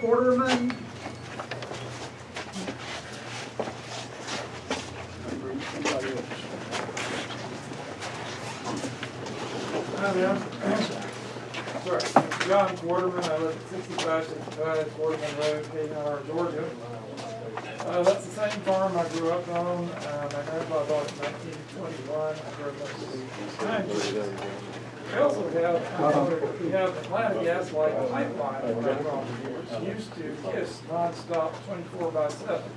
Quarterman. Hi there. Sorry, John Quarterman, I live at sixty-five sixty-five Quarterman Road, Kmart, Georgia. Uh, that's the same farm I grew up on, um, my grandpa bought in nineteen twenty-one, I grew up to the. We also have, uh, we have Atlanta Gas Light Pipeline, I was on here, used to kiss nonstop twenty-four by seven.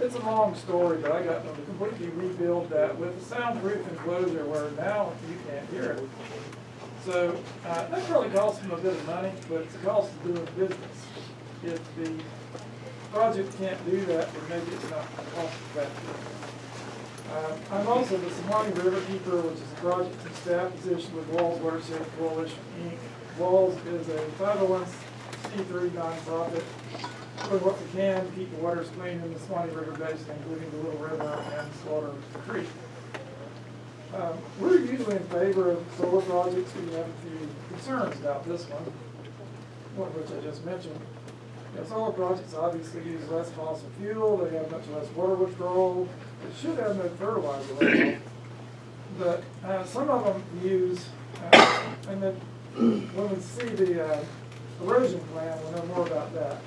It's a long story, but I got them to completely rebuild that with a soundproof enclosure where now you can't hear it. So, uh, that probably cost them a bit of money, but it's a cost of doing business. If the project can't do that, then maybe it's not cost effective. Uh, I'm also the Suwannee River Keeper, which is a project and staff position with WWALS Watershed Coalition, Inc. WWALS is a five oh one C three nonprofit, doing what we can, to keep the waters clean in the Suwannee River Basin, including the Little River and Slaughter Creek. Um, we're usually in favor of solar projects, we have a few concerns about this one, one of which I just mentioned. You solar projects obviously use less fossil fuel, they have much less water withdrawal, they should have no fertilizer runoff. But, uh, some of them use, uh, and then when we see the, uh, erosion plan, we'll know more about that.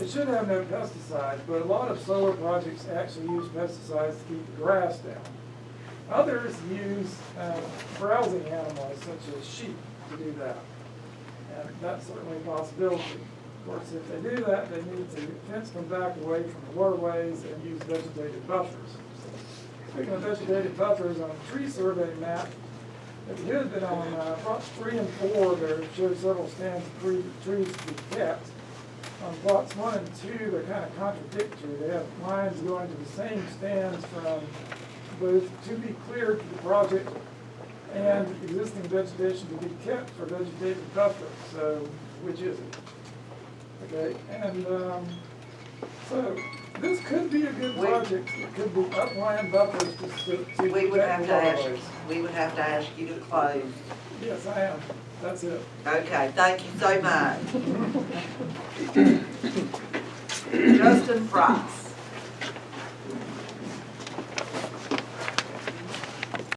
It should have no pesticides, but a lot of solar projects actually use pesticides to keep the grass down. Others use uh, browsing animals such as sheep to do that. And that's certainly a possibility. Of course, if they do that, they need to fence them back away from the waterways and use vegetated buffers. Speaking of vegetated buffers, on a tree survey map, you had been on uh, plots three and four, there showed several stands of tree- trees to be kept. On plots one and two, they're kind of contradictory. They have lines going to the same stands from both to be cleared to the project and existing vegetation to be kept for vegetative buffer. So which is it? Okay, and, um, so this could be a good We- project. It could be upland buffers to, to. to We would protect have to ask, waterways. we would have to ask you to close. Yes, I am. That's it. Okay, thank you so much. Justin Price.